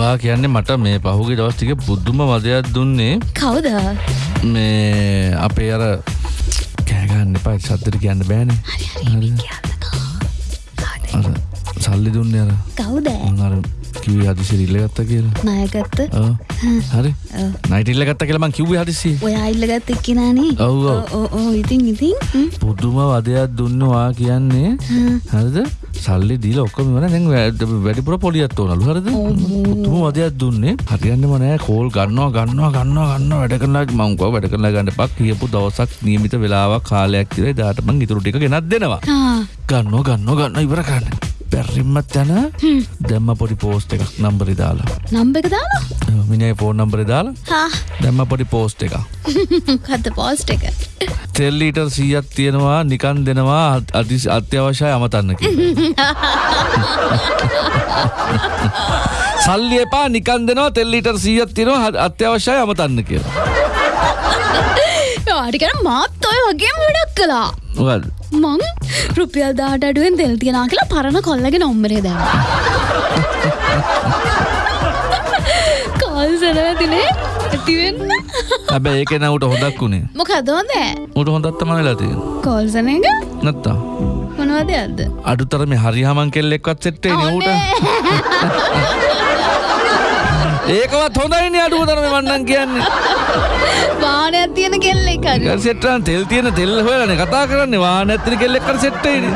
වා කියන්නේ මට මේ පහුගේ දවස් ටික බුද්ධම වදයක් දුන්නේ. කවුද? මේ අපේ අර කෑගන්න එපා සද්දට කියන්න බෑන. සල්ලි දුන්න අර. කවුද? අර කිවේ හදිසි රිල්ල ගත්ත කියලා. නායගත්ත ඔව්. හරි. නයිටල්ල ගත්ත කියලා මං කිව්වේ හදිසි ඔයා ඉල්ලගත් එක්කෙනනේ ඔව් ඔව්. ඕ ඉතින් ඉතින් හ්ම්. පුදුම වදයක් දුන්නවා කියන්නේ. හරිද සල්ලි දීල ඔක්කොම වන දැන් වැඩ- වැඩිපුර පොලියත් ඕනලු හරිද? පුදුම වදයක් දුන්නේ. හරියන්නම නෑ. කෝල් ගන්නවා ගන්නවා ගන්නවා ගන්න වැඩ කරලා මංකව වැඩ කරලා ගන්න පක් කියපු දවසක් නියමිත වෙලාවක් කාලයක් තිර දාට මං ඉතුරු ටික ගෙනත් දෙනවා. ආ, ගන්න ගන්න ගන්න ඉවර කරන්න බැර්රිම්මත් යන දැම්ම පොඩි පෝස්ට එකක් නම්බරි දාලා. නම්බ එක දාලා? මිනයි ෆෝන් නම්බරි දාලා දැම්ම පොඩි පෝස්ට එක කත පෝස්ට එක? තෙල්ලීටර් සීයක් තියෙනවා නිකන් දෙනවා අති අත්‍යවශ්‍යය අමතන්න. සල්ලි එපා නිකන් දෙනවා තෙල්ලීටර් සීයක් තියෙනවා අත්‍යවශ්‍යය අමතන්න කියලා. වාටිකන මාත් ඔය වගේම වැඩක් කලා? මං රුපියල් දාට අඩුවෙන් තෙල් තියනා කියලා පරණ කොල්ලගෙන නොම්බරේ දැම කල් සැනවතිනේ ඇතිවෙන්න හැබැයි ඒක නවට හොදක් වුණේ. මොකදෝද උට හොඳත් තමයි වෙලා තියෙන්නේ. කෝල්සන එක නැත්තා. මොනවද අද අඩුතර මේ හරිහමන් කෙල්ලෙක්වත් සෙට්ටේ නේ ඌට. ඒකවත් හොඳයිනේ අඩුව තරම වන්නන් කියන්නේ. වානයක් තියෙන කෙල්ලෙ කර සෙට්ටන් තෙල් තියෙන තෙල් හොයලානේ කතා කරන්නේ වාහන ඇත්තන කෙල්ලෙක් කර සෙට්ටේනේ.